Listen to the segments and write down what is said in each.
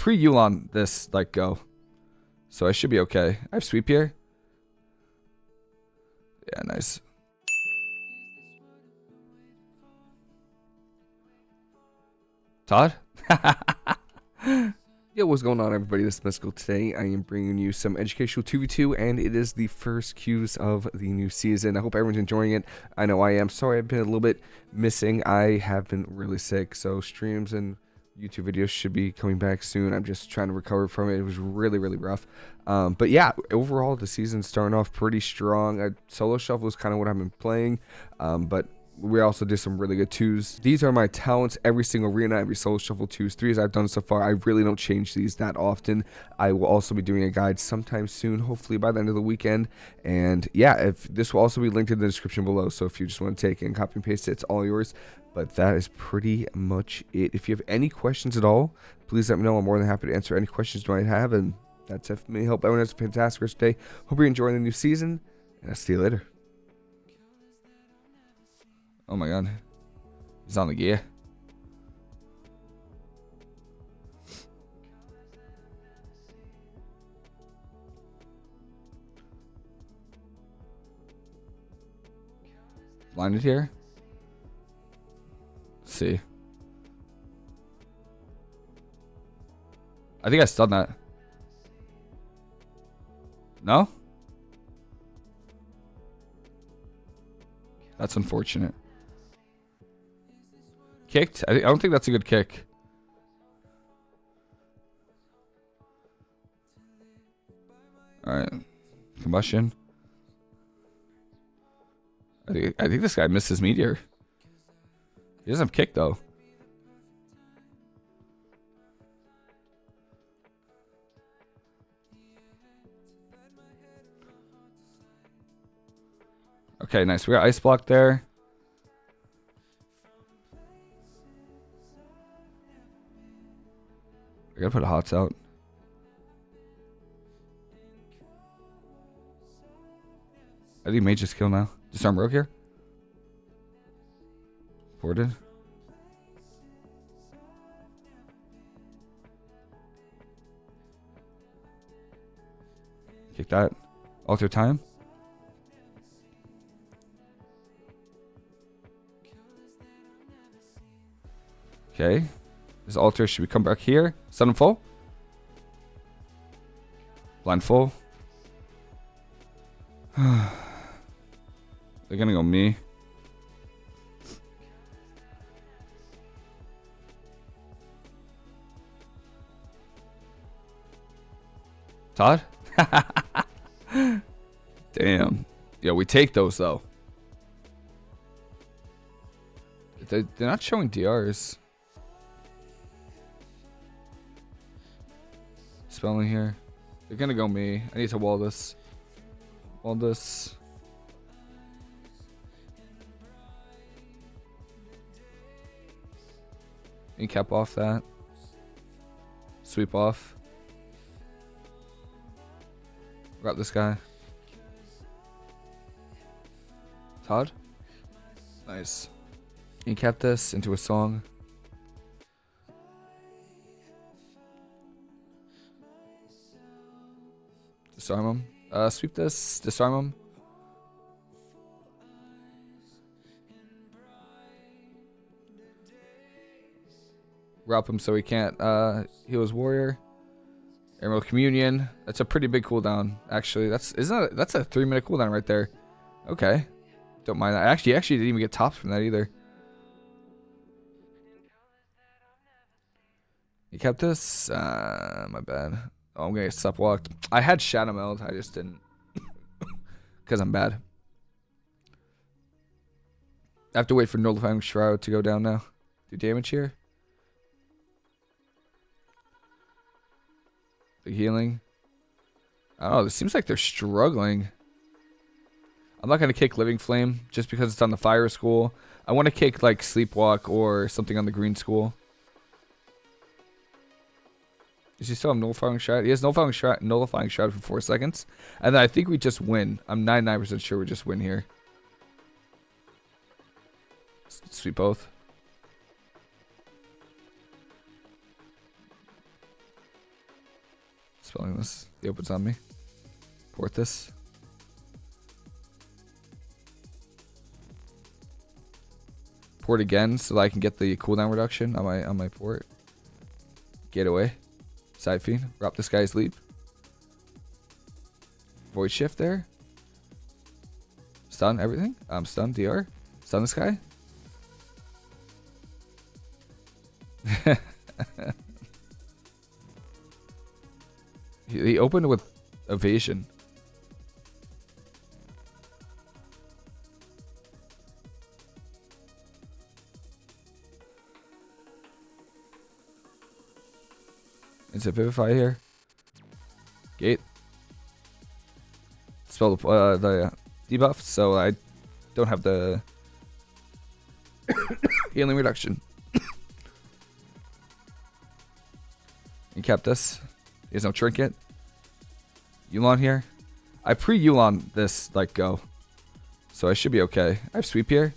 pre-Yu'lon this like go. So I should be okay. I have sweep here. Yeah, nice. Todd? Yo, what's going on everybody? This is Mystical. Today I am bringing you some educational 2v2 and it is the first cues of the new season. I hope everyone's enjoying it. I know I am. Sorry I've been a little bit missing. I have been really sick, so streams and YouTube videos should be coming back soon. I'm just trying to recover from it. It was really, really rough. Um, but yeah, overall, the season's starting off pretty strong. Uh, solo shuffle is kind of what I've been playing, um, but we also did some really good twos. These are my talents every single arena, every solo shuffle twos, threes I've done so far. I really don't change these that often. I will also be doing a guide sometime soon, hopefully by the end of the weekend. And yeah, if this will also be linked in the description below. So if you just want to take it and copy and paste it, it's all yours. But that is pretty much it. If you have any questions at all, please let me know. I'm more than happy to answer any questions you might have. And that's it for me. Hope everyone has a fantastic rest of the day. Hope you're enjoying the new season. And I'll see you later. Oh my god. He's on the gear. Blinded here. See. I think I stunned that. No? That's unfortunate. Kicked? I, I don't think that's a good kick. Alright. Combustion. I think, I think this guy missed his meteor. He doesn't have kick though. Okay, nice. We got ice block there. I gotta put hots out. I think mage just kill now. Disarm rogue here. Ported. Kick that. Alter time. Okay. This alter should we come back here? Stun full. Blind. They're gonna go me. Todd? Damn. Yeah, we take those though. They're, they're not showing DRs. spelling here. They're gonna go me. I need to wall this. Wall this. And cap off that. Sweep off. Got this guy. Todd? Nice. You kept this into a song. Disarm him. Uh, sweep this. Disarm him. Wrap him so he can't uh, heal his warrior. Emerald Communion. That's a pretty big cooldown, actually. That's isn't that, that's a three minute cooldown right there. Okay. Don't mind that. Actually, actually didn't even get tops from that either. You kept this? Uh, my bad. Oh, I'm gonna get sup walked. I had Shadowmeld, I just didn't. Because I'm bad. I have to wait for Nullifying Shroud to go down now. Do damage here. Healing. Oh, it seems like they're struggling. I'm not going to kick Living Flame just because it's on the Fire School. I want to kick like Sleepwalk or something on the Green School. Does he still have nullifying shroud? He has nullifying shroud, nullifying shroud for four seconds, and then I think we just win. I'm 99% sure we just win here. Sweep both. Spelling this. He opens on me. Port this. Port again so that I can get the cooldown reduction on my on my port. Get away. Psyfiend. Drop this guy's leap. Void shift there. Stun everything. I'm um, stun DR. Stun this guy. he opened with evasion. Is it Vivify here? Gate. Spell the, uh, the debuff, so I don't have the healing reduction. he kept us. He has no trinket. Yu'lon here. I pre-Yu'lon this, like, go. So I should be okay. I have sweep here.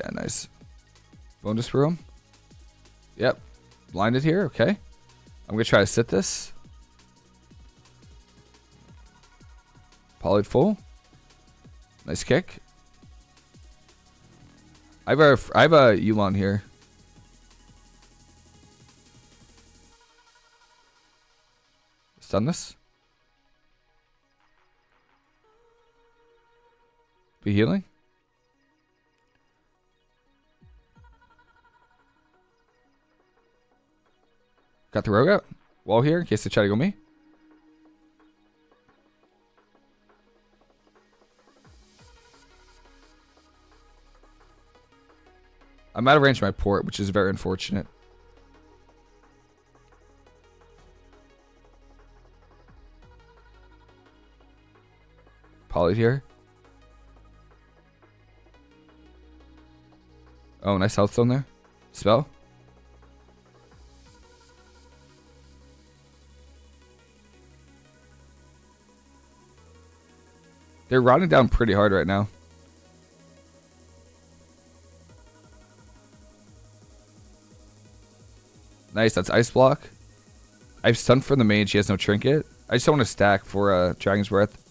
Yeah, nice. Bonus room. Yep. Blinded here, okay. I'm going to try to sit this. Pollard full. Nice kick. I have a, I have a Yu'lon here. Stun this. Be healing. Got the rogue out. Wall here in case they try to go me. I'm out of range of my port, which is very unfortunate. Poly here. Oh, nice health zone there. Spell. They're rotting down pretty hard right now. Nice, that's Ice Block. I've stunned for the mage, he has no trinket. I just don't want to stack for uh, Dragon's Breath.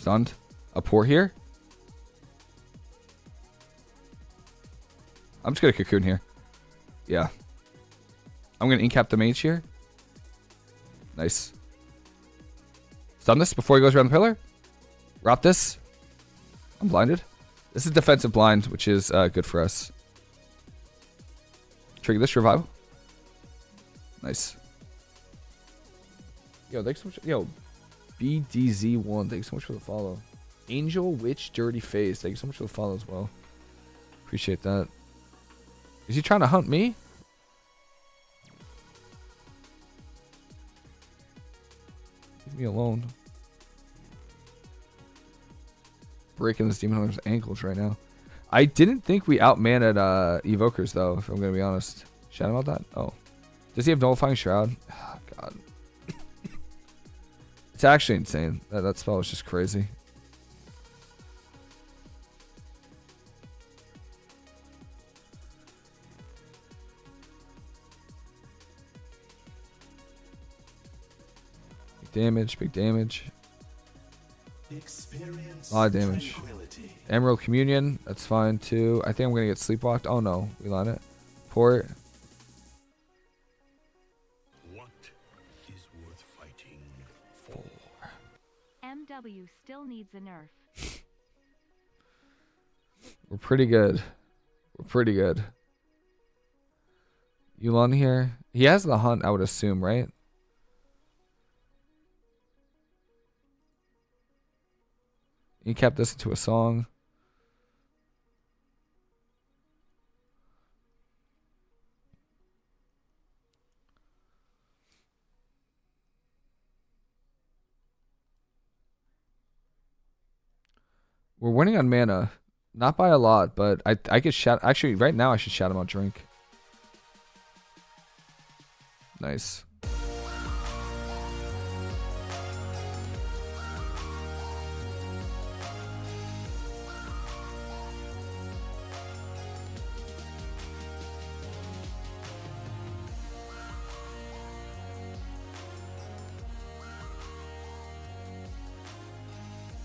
Stunned. A port here. I'm just going to cocoon here. Yeah. I'm going to incap the mage here. Nice. Stun this before he goes around the pillar. Rot this. I'm blinded. This is defensive blind, which is uh, good for us. Trigger this revival. Nice. Yo, thanks so much. Yo, BDZ1, thanks so much for the follow. Angel Witch Dirty Face, thank you so much for the follow as well. Appreciate that. Is he trying to hunt me? Leave me alone. Breaking this Demon Hunter's ankles right now. I didn't think we outmanned uh, Evokers, though, if I'm going to be honest. Shout about that? Oh. Does he have Nullifying Shroud? Oh, God. It's actually insane. That, that spell is just crazy. damage, big damage. Experience a lot of damage. Emerald Communion, that's fine too. I think I'm gonna get sleepwalked. Oh no, we line it. Port. MW still needs a nerf. We're pretty good. We're pretty good. Yu'lon here. He has the hunt, I would assume, right? He kept this into a song. We're winning on mana. Not by a lot, but I I could shout actually right now I should shout him out drink. Nice.